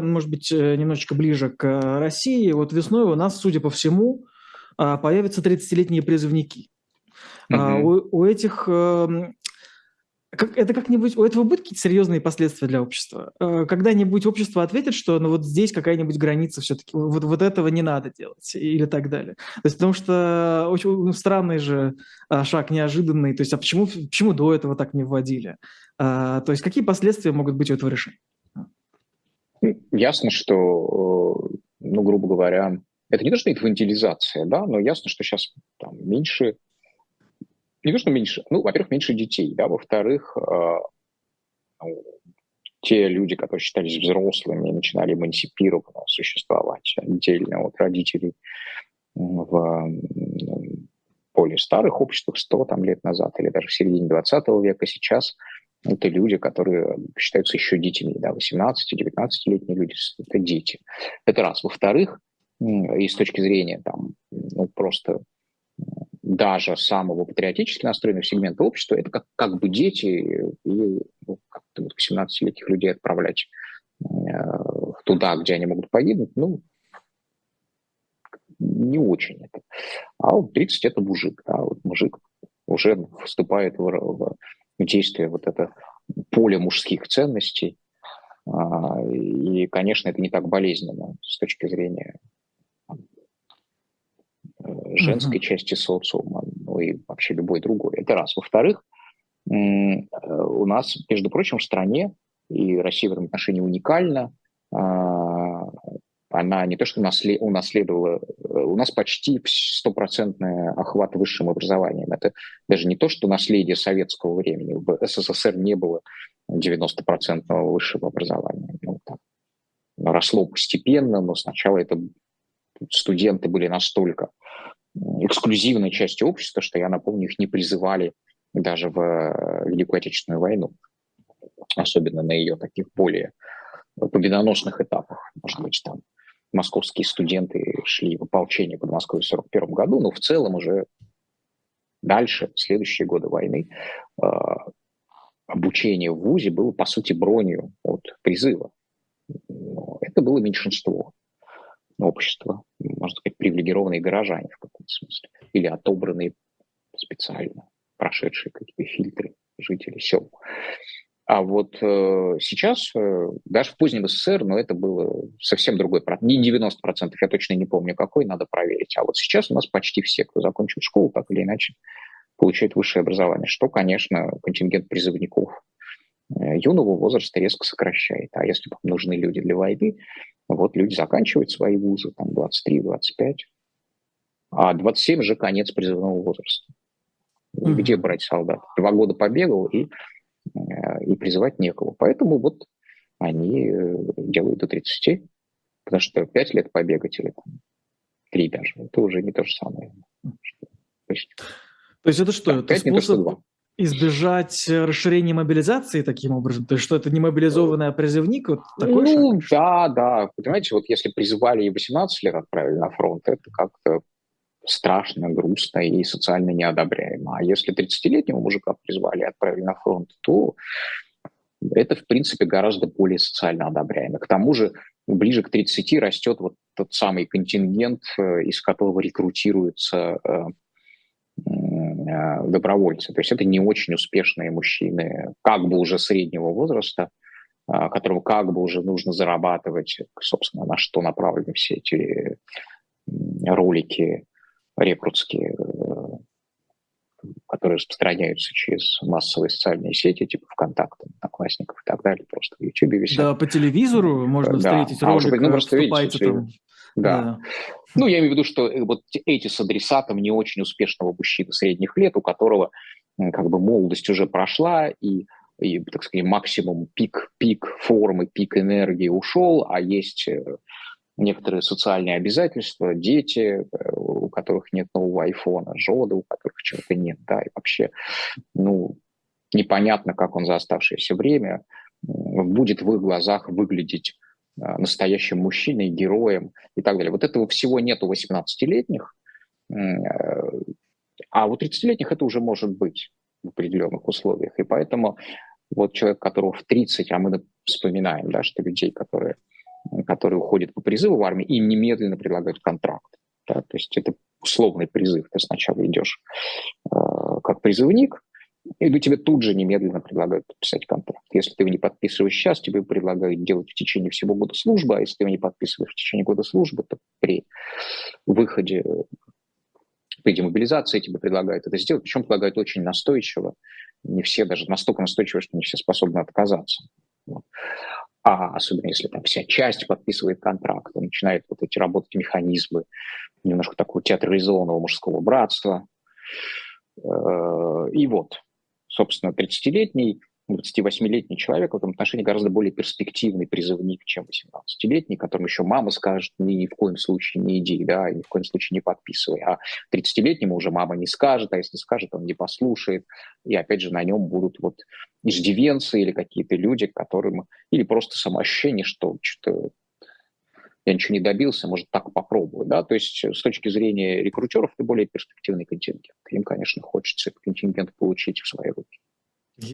может быть, э, немножечко ближе к э, России, вот весной у нас, судя по всему, а, появятся 30-летние призывники. Mm-hmm. У, у этих эм, как, это как-нибудь, у этого будут какие-то серьезные последствия для общества? Э, когда-нибудь общество ответит, что ну вот здесь какая-нибудь граница все-таки, вот, вот этого не надо делать или так далее. То есть потому что очень ну, странный же а, шаг, неожиданный. То есть а почему, почему до этого так не вводили? А, то есть какие последствия могут быть у этого решения? Ну, ясно, что, э, ну, грубо говоря, это не то, что инфантилизация, да, но ясно, что сейчас там меньше не то, что меньше, ну, во-первых, меньше детей, да, во-вторых, э, те люди, которые считались взрослыми, начинали эмансипированно существовать отдельно от родителей в более старых обществах 100 там, лет назад или даже в середине 20 века сейчас это люди, которые считаются еще детьми, да, 18-19-летние люди, это дети. Это раз. Во-вторых, и с точки зрения там, ну, просто даже самого патриотически настроенного сегмента общества, это как, как бы дети и ну, как вот 17-летних людей отправлять э, туда, где они могут погибнуть, ну, не очень это. А вот 30 – это мужик, да, вот мужик уже вступает в, в действие вот это поле мужских ценностей, а, и, конечно, это не так болезненно с точки зрения женской mm-hmm. части социума, ну и вообще любой другой. Это раз. Во-вторых, э, у нас, между прочим, в стране, и Россия в этом отношении уникальна, а, она не то что унаследовала, э, у нас почти стопроцентный охват высшим образованием. Это даже не то, что наследие советского времени. В СССР не было 90% высшего образования. Ну, там, росло постепенно, но сначала это студенты были настолько эксклюзивной частью общества, что, я напомню, их не призывали даже в э, Великую Отечественную войну, особенно на ее таких более победоносных этапах. Может быть, там московские студенты шли в ополчение под Москвой в 1941 году, но в целом уже дальше, в следующие годы войны, э, обучение в ВУЗе было, по сути, бронью от призыва. Но это было меньшинство общества, можно сказать, привилегированные горожане в каком-то смысле, или отобранные специально, прошедшие какие-то фильтры жители сел. А вот э, сейчас, э, даже в позднем СССР, но это было совсем другой процент. Не 90%, я точно не помню какой, надо проверить. А вот сейчас у нас почти все, кто закончил школу, так или иначе, получают высшее образование, что, конечно, контингент призывников э, юного возраста резко сокращает. А если нужны люди для войны, вот люди заканчивают свои вузы, там 23-25, а 27 же конец призывного возраста. Mm-hmm. Где брать солдат? Два года побегал и, и призывать некого. Поэтому вот они э, делают до 30, потому что 5 лет побегать или там, 3 даже, это уже не то же самое. То есть, то есть это что? Это способ, то, избежать э, расширения мобилизации таким образом? То есть что это не мобилизованный, а призывник? Вот такой ну, шаг? да, да. Понимаете, вот если призвали и 18 лет отправили на фронт, это как-то страшно, грустно и социально неодобряемо. А если 30-летнего мужика призвали и отправили на фронт, то это, в принципе, гораздо более социально одобряемо. К тому же ближе к 30 растет вот тот самый контингент, э, из которого рекрутируются э, Э, добровольцы. То есть это не очень успешные мужчины, как бы уже среднего возраста, э, которым как бы уже нужно зарабатывать, собственно, на что направлены все эти ролики рекрутские, э, которые распространяются через массовые социальные сети, типа ВКонтакте, Одноклассников и так далее, просто в Ютубе висят. Да, по телевизору можно да. встретить ролик, а, быть, ну, просто видите, там да. да. Ну, я имею в виду, что э, вот эти с адресатом не очень успешного мужчины средних лет, у которого как бы молодость уже прошла, и, и так сказать, максимум пик, пик формы, пик энергии ушел, а есть э, некоторые социальные обязательства, дети, э, у которых нет нового айфона, жены, у которых чего-то нет, да, и вообще, ну, непонятно, как он за оставшееся время будет в их глазах выглядеть Э, настоящим мужчиной, героем и так далее. Вот этого всего нет у 18-летних, э, а у 30-летних это уже может быть в определенных условиях. И поэтому вот человек, которого в 30, а мы вспоминаем, да, что людей, которые которые уходят по призыву в армию, им немедленно предлагают контракт. Да? То есть это условный призыв. Ты сначала идешь э, как призывник, и ну, тебе тут же немедленно предлагают подписать контракт. Если ты его не подписываешь сейчас, тебе предлагают делать в течение всего года службы, а если ты его не подписываешь в течение года службы, то при выходе, при демобилизации тебе предлагают это сделать, причем предлагают очень настойчиво. Не все даже настолько настойчиво, что не все способны отказаться. А особенно если там вся часть подписывает контракт, начинают вот эти работать механизмы немножко такого театрализованного мужского братства. Э, и вот, собственно, 30-летний, 28-летний человек в этом отношении гораздо более перспективный призывник, чем 18-летний, которому еще мама скажет, ни, в коем случае не иди, да, ни в коем случае не подписывай. А 30-летнему уже мама не скажет, а если скажет, он не послушает. И опять же на нем будут вот иждивенцы или какие-то люди, которым... Или просто самоощущение, что что-то я ничего не добился, может, так попробую, да, то есть с точки зрения рекрутеров это более перспективный контингент. Им, конечно, хочется этот контингент получить в свои руки.